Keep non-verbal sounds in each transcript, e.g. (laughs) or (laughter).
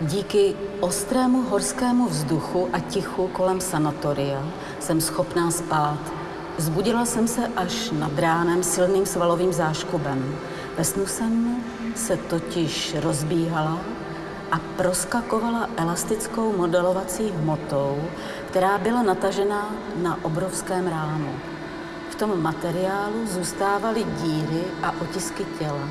Díky ostrému horskému vzduchu a tichu kolem sanatoria jsem schopná spát. Zbudila jsem se až nad ránem silným svalovým záškubem. Ve snu jsem se totiž rozbíhala a proskakovala elastickou modelovací hmotou, která byla natažena na obrovském rámu. V tom materiálu zůstávaly díry a otisky těla.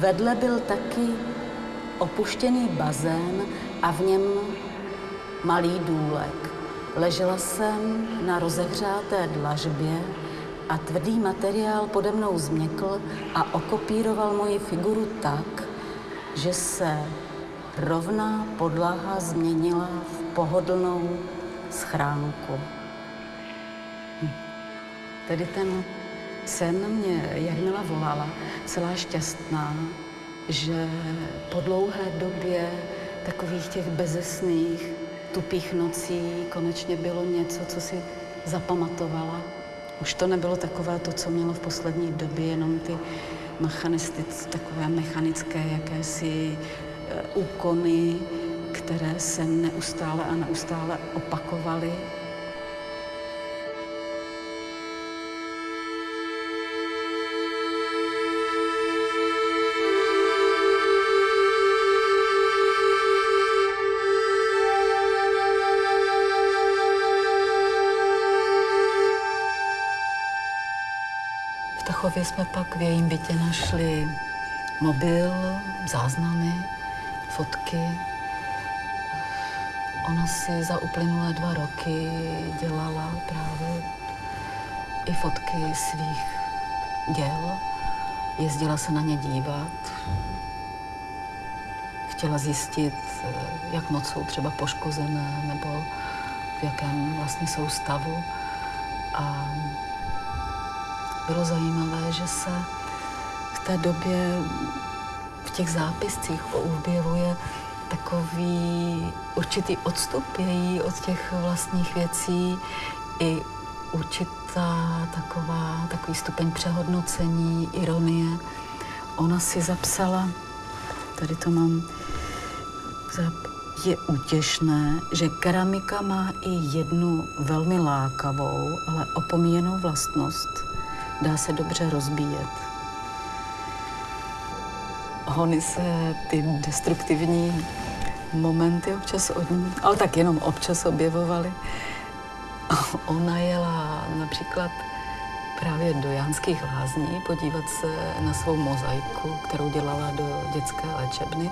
Vedle byl taky opuštěný bazén a v něm malý důlek. Ležela jsem na rozehřáté dlažbě a tvrdý materiál pode mnou změkl a okopíroval moji figuru tak, že se rovná podlaha změnila v pohodlnou schránku. Hm. Tedy ten sen mě Jarmila volala, celá šťastná, že po dlouhé době takových těch bezesných, tupých nocí konečně bylo něco, co si zapamatovala. Už to nebylo takové to, co mělo v poslední době, jenom ty mechanistické, takové mechanické jakési e, úkony, které se neustále a neustále opakovaly Tachově jsme pak v jejím bytě našli mobil, záznamy, fotky. Ona si za uplynulé dva roky dělala právě i fotky svých děl. Jezdila se na ně dívat. Chtěla zjistit, jak moc jsou třeba poškozené nebo v jakém vlastně jsou stavu. A bylo zajímavé, že se v té době v těch zápiscích objevuje takový určitý odstup její od těch vlastních věcí i určitá taková, takový stupeň přehodnocení, ironie. Ona si zapsala, tady to mám, je útěšné, že keramika má i jednu velmi lákavou, ale opomíjenou vlastnost – dá se dobře rozbíjet. Hony se ty destruktivní momenty občas od ní, ale tak jenom občas objevovaly. Ona jela například právě do Jánských lázní podívat se na svou mozaiku, kterou dělala do dětské léčebny.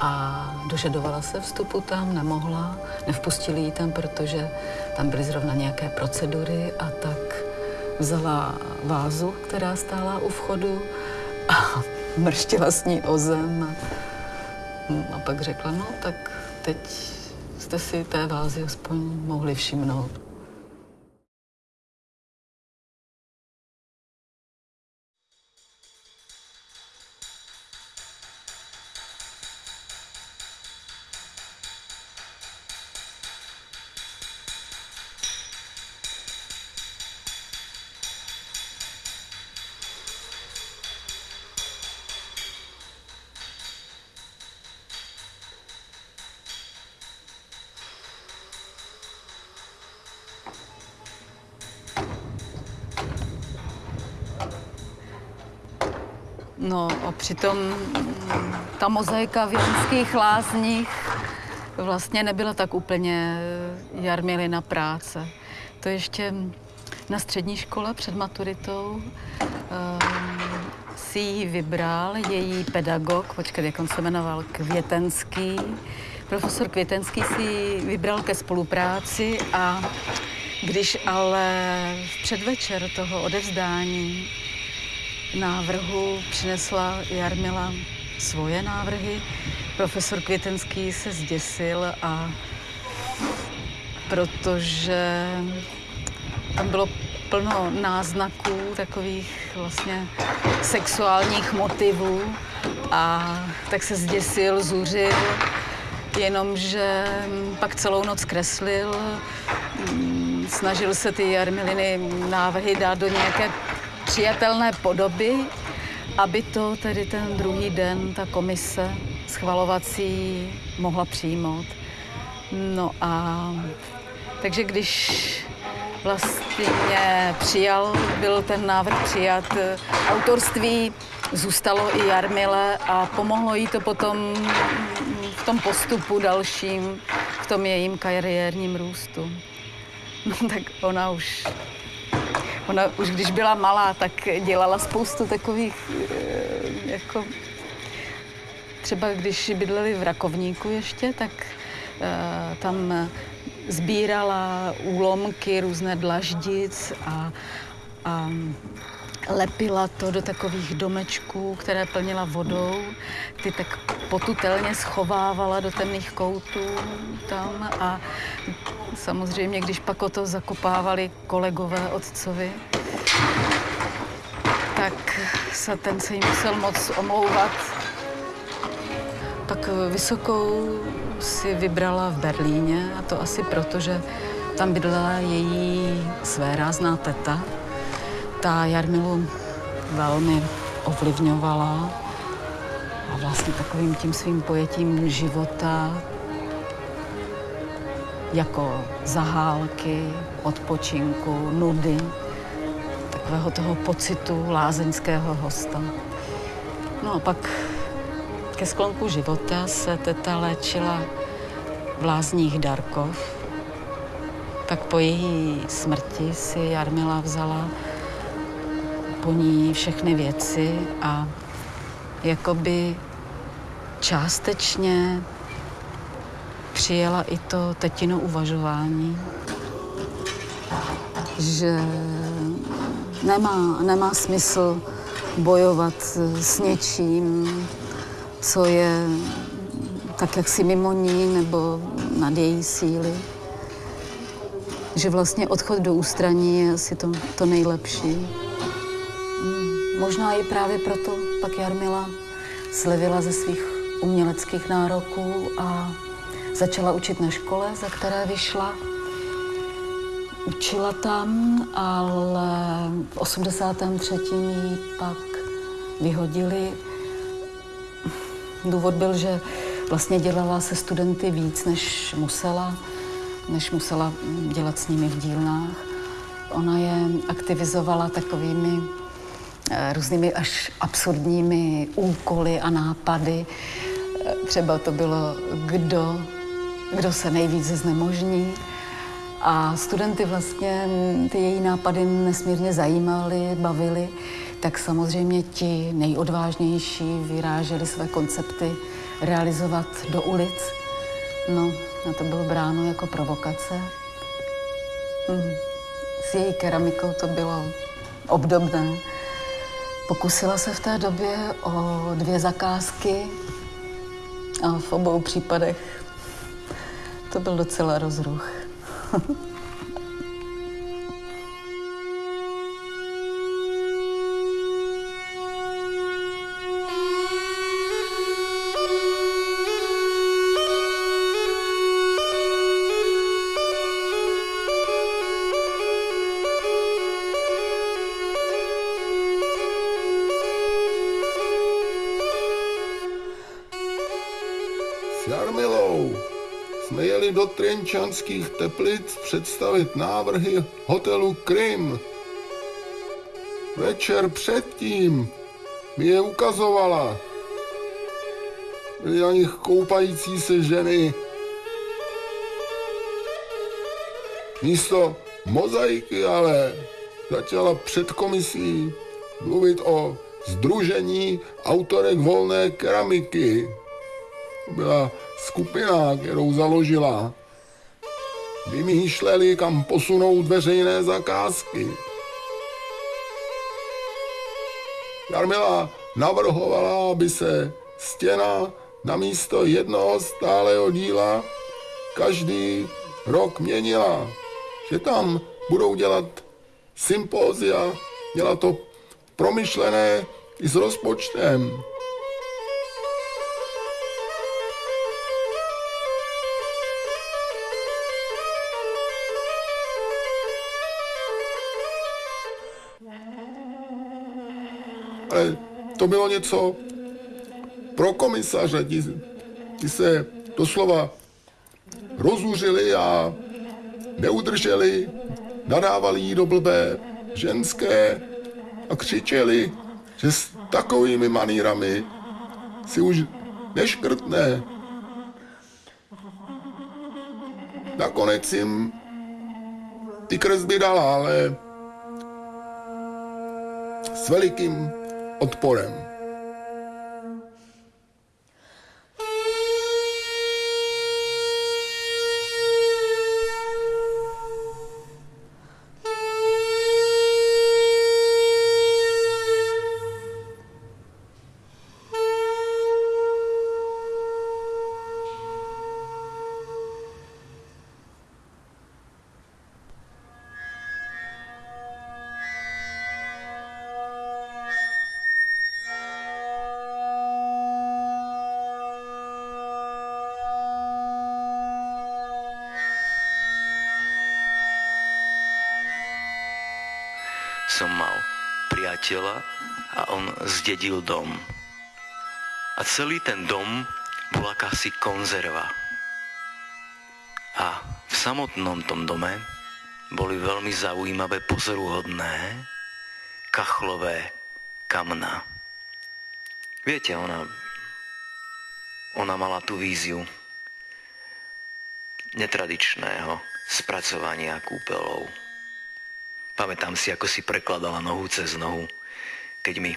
A dožadovala se vstupu tam, nemohla, nevpustili ji tam, protože tam byly zrovna nějaké procedury a tak vzala vázu, která stála u vchodu a (laughs) mrštila s ní o zem. A, a pak řekla, no tak teď jste si té vázy aspoň mohli všimnout. Přitom ta mozaika v Janských lázních vlastně nebyla tak úplně Jarmilina práce. To ještě na střední škole před maturitou um, si ji vybral její pedagog, počkej, jak on se jmenoval, Květenský. Profesor Květenský si ji vybral ke spolupráci a když ale v předvečer toho odevzdání návrhu přinesla Jarmila svoje návrhy. Profesor Květenský se zděsil a protože tam bylo plno náznaků takových vlastně sexuálních motivů a tak se zděsil, zuřil, jenomže pak celou noc kreslil, snažil se ty Jarmiliny návrhy dát do nějaké přijatelné podoby, aby to tedy ten druhý den ta komise schvalovací mohla přijmout. No a takže když vlastně přijal, byl ten návrh přijat, autorství zůstalo i Jarmile a pomohlo jí to potom v tom postupu dalším, v tom jejím kariérním růstu. (laughs) No tak ona už, ona už když byla malá, tak dělala spoustu takových, eh, jako třeba když bydleli v Rakovníku ještě, tak uh, tam sbírala úlomky, různé dlaždic a, a lepila to do takových domečků, které plnila vodou. Ty tak potutelně schovávala do temných koutů tam a samozřejmě, když pak o to zakopávali kolegové otcovi, tak se ten se jim musel moc omlouvat. Tak vysokou si vybrala v Berlíně a to asi proto, že tam bydlela její své rázná teta. Ta Jarmilu velmi ovlivňovala a vlastně takovým tím svým pojetím života jako zahálky, odpočinku, nudy, takového toho pocitu lázeňského hosta. No a pak ke sklonku života se teta léčila v lázních Darkov. Tak po její smrti si Jarmila vzala po ní všechny věci a jakoby částečně přijela i to tetino uvažování, že nemá, nemá smysl bojovat s něčím, co je tak jaksi mimo ní nebo nad její síly. Že vlastně odchod do ústraní je asi to, to nejlepší. Hmm, možná i právě proto pak Jarmila slevila ze svých uměleckých nároků a začala učit na škole, za které vyšla. Učila tam, ale v 83. ji pak vyhodili Důvod byl, že vlastně dělala se studenty víc, než musela, než musela dělat s nimi v dílnách. Ona je aktivizovala takovými eh, různými až absurdními úkoly a nápady. Eh, třeba to bylo, kdo, kdo se nejvíc znemožní. A studenty vlastně ty její nápady nesmírně zajímaly, bavily tak samozřejmě ti nejodvážnější vyráželi své koncepty realizovat do ulic. No, a to bylo bráno jako provokace. Hmm. S její keramikou to bylo obdobné. Pokusila se v té době o dvě zakázky a v obou případech to byl docela rozruch. (laughs) Třinčanských teplic představit návrhy hotelu Krym. Večer předtím mi je ukazovala. Byly na nich koupající se ženy. Místo mozaiky ale začala před komisí mluvit o Združení autorek volné keramiky. Byla skupina, kterou založila vymýšleli, kam posunout veřejné zakázky. Jarmila navrhovala, aby se stěna na místo jednoho stáleho díla každý rok měnila. Že tam budou dělat sympózia, dělat to promyšlené i s rozpočtem. To bylo něco pro komisaře. Ti, ti se doslova rozuřili a neudrželi, nadávali jí do blbé ženské a křičeli, že s takovými manírami si už neškrtne. Nakonec jim ty kresby dala, ale s velikým odporem. Som mal priateľa a on zdedil dom. A celý ten dom bol akási konzerva. A v samotnom tom dome boli veľmi zaujímavé pozoruhodné kachlové kamna. Viete, ona, ona mala tú víziu netradičného spracovania kúpelov. Pamätám si, ako si prekladala nohu cez nohu, keď mi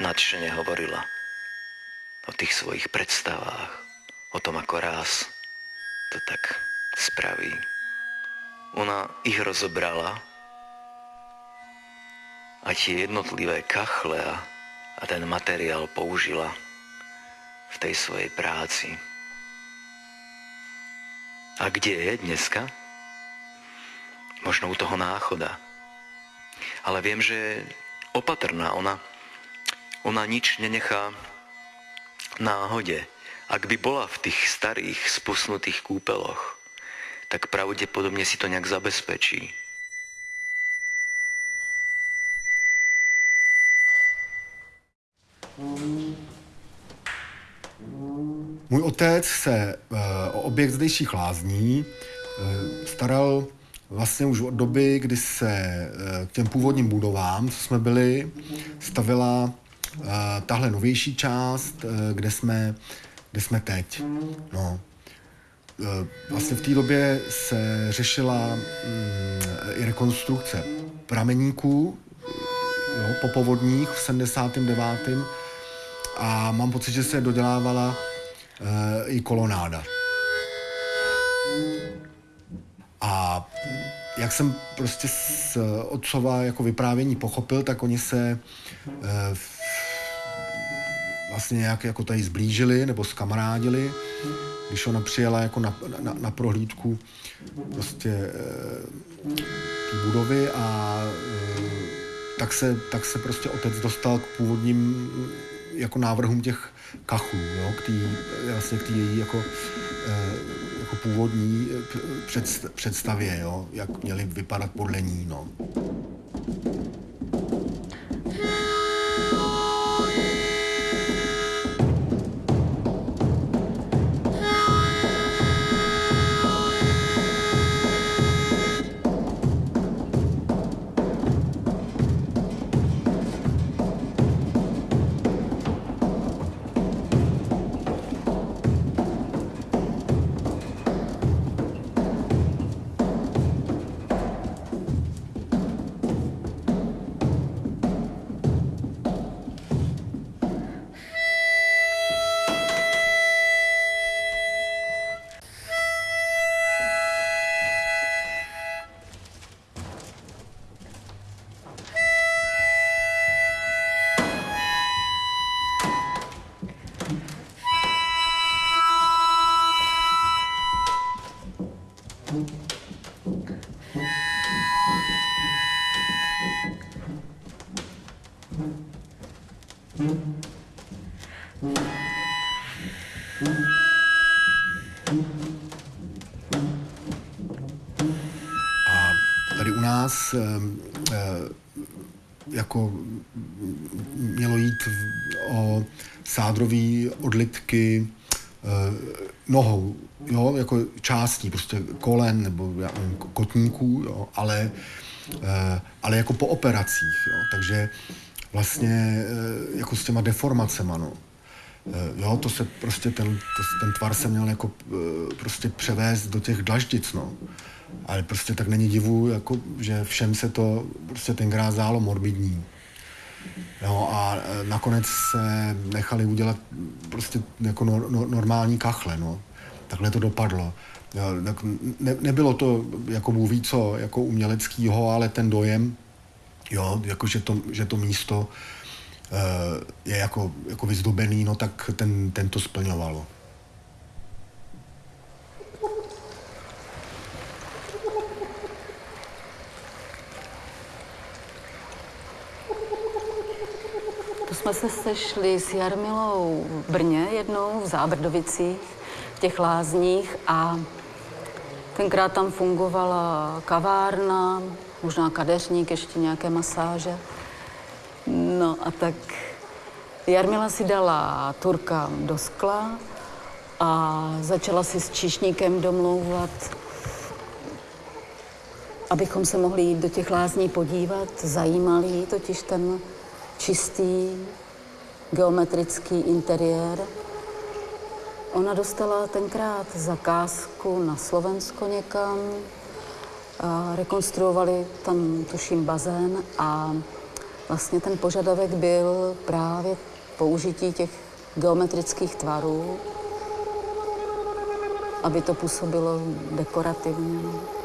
nadšene hovorila o tých svojich predstavách, o tom, ako raz to tak spraví. Ona ich rozobrala a tie jednotlivé kachle a, a ten materiál použila v tej svojej práci. A kde je dneska? Možno u toho náchoda ale viem, že je opatrná. Ona, ona nič nenechá náhode. Ak by bola v tých starých spusnutých kúpeloch, tak pravdepodobne si to nejak zabezpečí. Můj otec se e, o objekt zdejších lázní e, staral vlastně už od doby, kdy se eh, k těm původním budovám, co jsme byli, stavila eh, tahle novější část, eh, kde jsme, kde jsme teď. No. Vlastně v té době se řešila mm, i rekonstrukce prameníků jo, po povodních v 79. A mám pocit, že se dodělávala i kolonáda. Jak jsem prostě z otcova jako vyprávění pochopil, tak oni se e, vlastně nějak jako tady zblížili nebo skamarádili, když ona přijela jako na, na, na prohlídku prostě e, té budovy a e, tak se, tak se prostě otec dostal k původním jako návrhům těch kachů, jo, k tý, vlastně k té její jako jako původní eh, představě, jo, jak měly vypadat podle ní. No. Eh, eh, jako mělo jít o sádrový odlitky eh, nohou, jo, jako částí, prostě kolen nebo já nevím, kotníků, jo, ale, ale jako po operacích, jo, takže vlastně jako s těma deformacema, no. Jo, to se prostě ten, to, ten tvar se měl jako prostě převést do těch dlaždic, no. Ale prostě tak není divu, jako, že všem se to prostě tenkrát zálo morbidní. Jo, a e, nakonec se nechali udělat prostě jako no, no, normální kachle, no. Takhle to dopadlo. Tak ne, nebylo to jako Bůh ví co, jako uměleckýho, ale ten dojem, jo, jako že to, že to místo je jako, jako vyzdobený, no tak ten, ten to splňovalo. jsme se sešli s Jarmilou v Brně jednou, v Zábrdovicích, v těch lázních a tenkrát tam fungovala kavárna, možná kadeřník, ještě nějaké masáže. No a tak Jarmila si dala turka do skla a začala si s číšníkem domlouvat, abychom se mohli jít do těch lázní podívat. Zajímal jí totiž ten čistý geometrický interiér. Ona dostala tenkrát zakázku na Slovensko někam, a rekonstruovali tam, tuším, bazén a vlastně ten požadavek byl právě použití těch geometrických tvarů, aby to působilo dekorativně.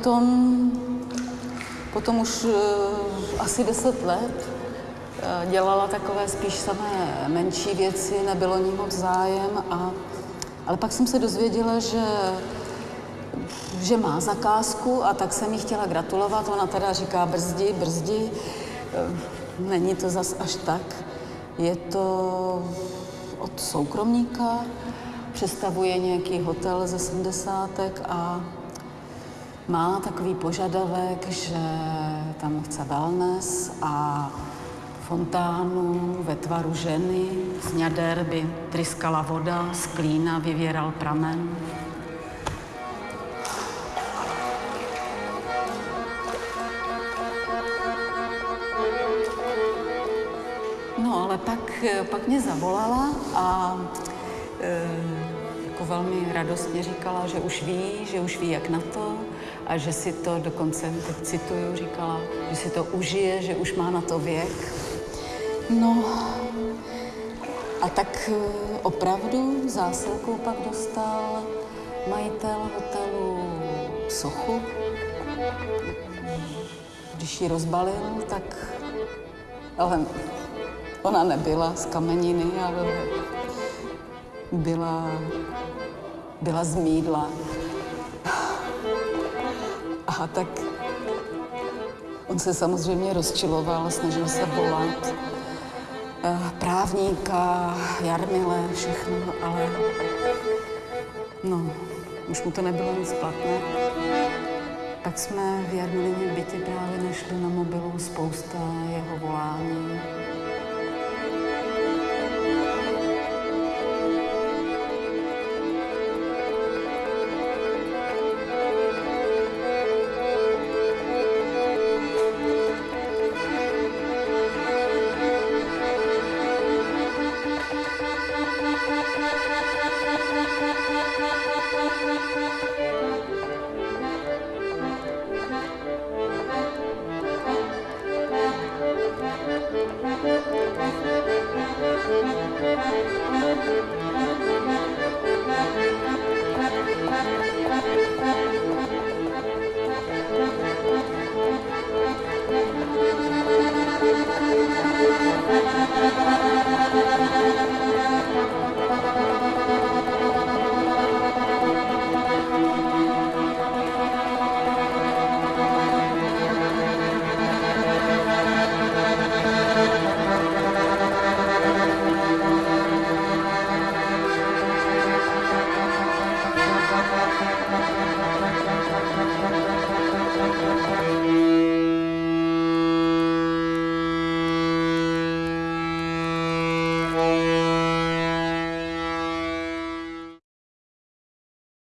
Potom, potom už uh, asi deset let uh, dělala takové spíš samé menší věci, nebylo ní moc zájem, a, ale pak jsem se dozvěděla, že že má zakázku a tak jsem jí chtěla gratulovat. Ona teda říká brzdi, brzdi. Eh, není to zas až tak. Je to od soukromníka, představuje nějaký hotel ze 70. a má takový požadavek, že tam chce wellness a fontánu ve tvaru ženy. Z ňader by tryskala voda, z klína vyvěral pramen. No, ale pak, pak mě zavolala a e, jako velmi radostně říkala, že už ví, že už ví, jak na to a že si to dokonce, teď cituju, říkala, že si to užije, že už má na to věk. No a tak eh, opravdu zásilkou pak dostal majitel hotelu sochu. Když ji rozbalil, tak ale ona nebyla z kameniny, ale byla, byla z mídla. A tak on se samozřejmě rozčiloval, snažil se volat. eh, právníka, Jarmile, všechno, ale no, už mu to nebylo nic platné. Tak jsme v Jarmilině bytě právě našli na mobilu spousta jeho volání.